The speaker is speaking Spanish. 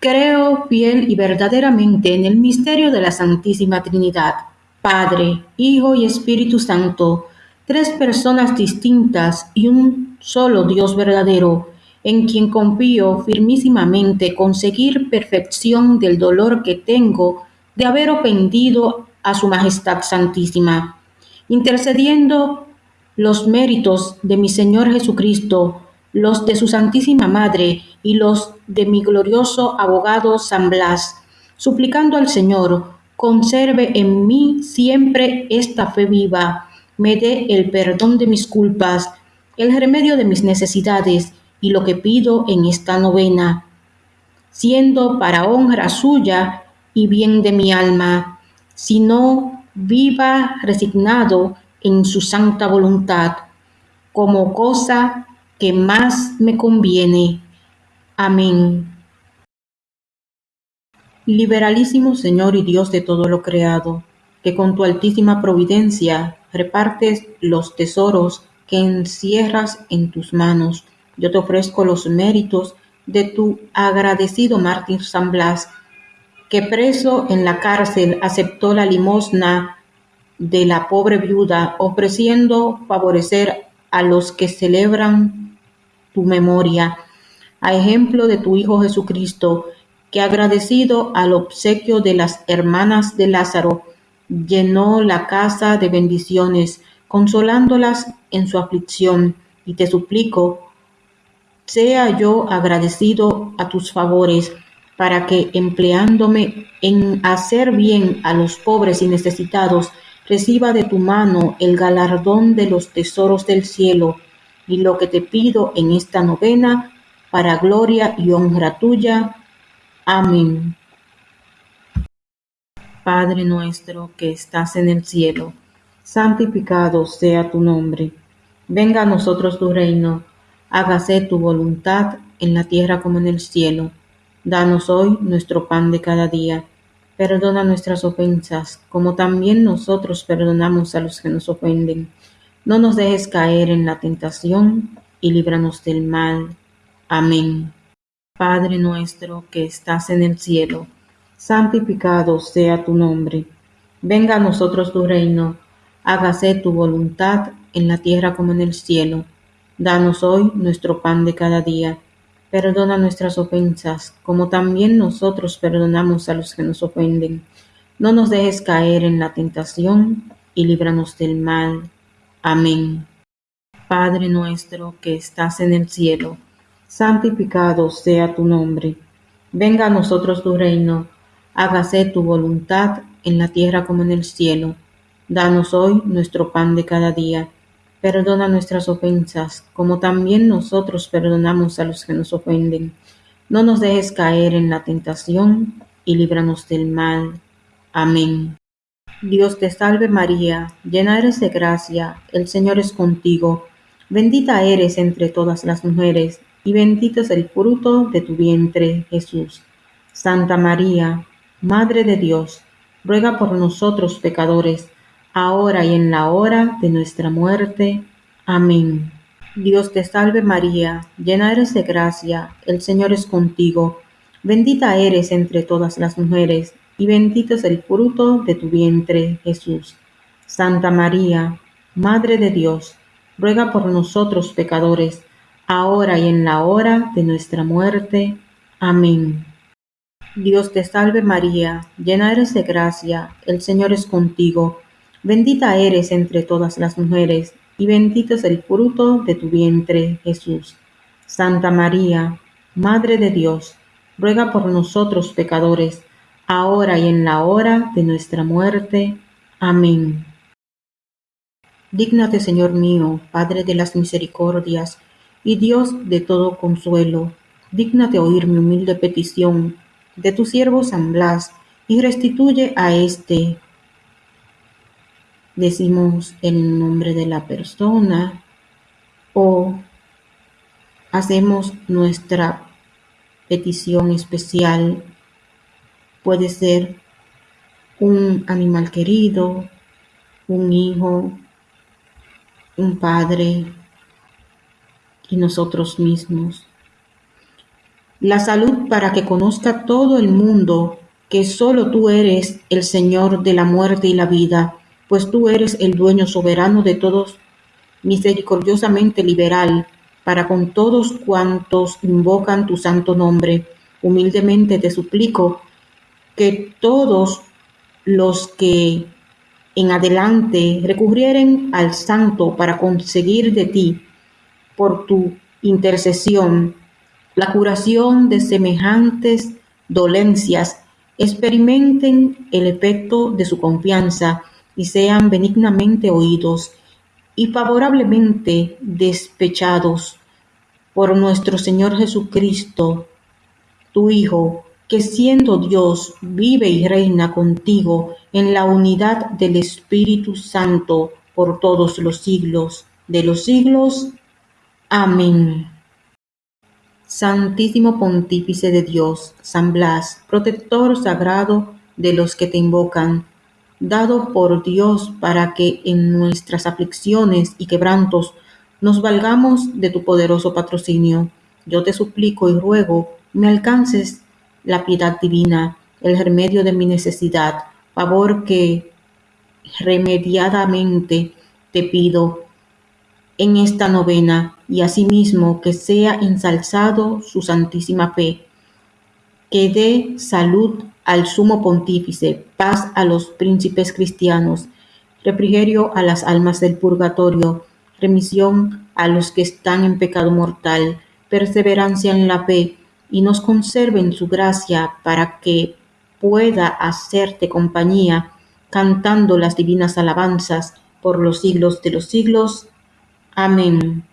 Creo fiel y verdaderamente en el misterio de la Santísima Trinidad, Padre, Hijo y Espíritu Santo, tres personas distintas y un solo Dios verdadero, en quien confío firmísimamente conseguir perfección del dolor que tengo de haber ofendido a Su Majestad Santísima, intercediendo los méritos de mi Señor Jesucristo los de su Santísima Madre y los de mi glorioso abogado San Blas, suplicando al Señor, conserve en mí siempre esta fe viva, me dé el perdón de mis culpas, el remedio de mis necesidades y lo que pido en esta novena, siendo para honra suya y bien de mi alma, sino viva resignado en su santa voluntad, como cosa que más me conviene. Amén. Liberalísimo Señor y Dios de todo lo creado, que con tu altísima providencia repartes los tesoros que encierras en tus manos. Yo te ofrezco los méritos de tu agradecido mártir San Blas, que preso en la cárcel aceptó la limosna de la pobre viuda, ofreciendo favorecer a los que celebran tu memoria, a ejemplo de tu Hijo Jesucristo, que agradecido al obsequio de las hermanas de Lázaro, llenó la casa de bendiciones, consolándolas en su aflicción, y te suplico, sea yo agradecido a tus favores, para que, empleándome en hacer bien a los pobres y necesitados, reciba de tu mano el galardón de los tesoros del cielo, y lo que te pido en esta novena, para gloria y honra tuya. Amén. Padre nuestro que estás en el cielo, santificado sea tu nombre. Venga a nosotros tu reino, hágase tu voluntad en la tierra como en el cielo. Danos hoy nuestro pan de cada día. Perdona nuestras ofensas, como también nosotros perdonamos a los que nos ofenden no nos dejes caer en la tentación y líbranos del mal. Amén. Padre nuestro que estás en el cielo, santificado sea tu nombre. Venga a nosotros tu reino, hágase tu voluntad en la tierra como en el cielo. Danos hoy nuestro pan de cada día. Perdona nuestras ofensas, como también nosotros perdonamos a los que nos ofenden. No nos dejes caer en la tentación y líbranos del mal. Amén. Padre nuestro que estás en el cielo, santificado sea tu nombre. Venga a nosotros tu reino, hágase tu voluntad en la tierra como en el cielo. Danos hoy nuestro pan de cada día. Perdona nuestras ofensas, como también nosotros perdonamos a los que nos ofenden. No nos dejes caer en la tentación y líbranos del mal. Amén. Dios te salve María, llena eres de gracia, el Señor es contigo, bendita eres entre todas las mujeres, y bendito es el fruto de tu vientre, Jesús. Santa María, Madre de Dios, ruega por nosotros pecadores, ahora y en la hora de nuestra muerte. Amén. Dios te salve María, llena eres de gracia, el Señor es contigo, bendita eres entre todas las mujeres, y bendito es el fruto de tu vientre, Jesús. Santa María, Madre de Dios, ruega por nosotros pecadores, ahora y en la hora de nuestra muerte. Amén. Dios te salve María, llena eres de gracia, el Señor es contigo, bendita eres entre todas las mujeres, y bendito es el fruto de tu vientre, Jesús. Santa María, Madre de Dios, ruega por nosotros pecadores, ahora y en la hora de nuestra muerte. Amén. Dígnate, Señor mío, Padre de las misericordias y Dios de todo consuelo, dígnate oír mi humilde petición de tu siervo San Blas y restituye a éste. Decimos el nombre de la persona o hacemos nuestra petición especial Puede ser un animal querido, un hijo, un padre y nosotros mismos. la salud para que conozca todo el mundo que solo tú eres el Señor de la muerte y la vida, pues tú eres el dueño soberano de todos, misericordiosamente liberal, para con todos cuantos invocan tu santo nombre. Humildemente te suplico que todos los que en adelante recurrieren al santo para conseguir de ti, por tu intercesión, la curación de semejantes dolencias, experimenten el efecto de su confianza y sean benignamente oídos y favorablemente despechados por nuestro Señor Jesucristo, tu Hijo, que siendo Dios vive y reina contigo en la unidad del Espíritu Santo por todos los siglos de los siglos. Amén. Santísimo Pontífice de Dios, San Blas, protector sagrado de los que te invocan, dado por Dios para que en nuestras aflicciones y quebrantos nos valgamos de tu poderoso patrocinio. Yo te suplico y ruego me alcances la piedad divina, el remedio de mi necesidad, favor que remediadamente te pido en esta novena y asimismo que sea ensalzado su santísima fe, que dé salud al sumo pontífice, paz a los príncipes cristianos, refrigerio a las almas del purgatorio, remisión a los que están en pecado mortal, perseverancia en la fe, y nos conserve en su gracia para que pueda hacerte compañía, cantando las divinas alabanzas por los siglos de los siglos. Amén.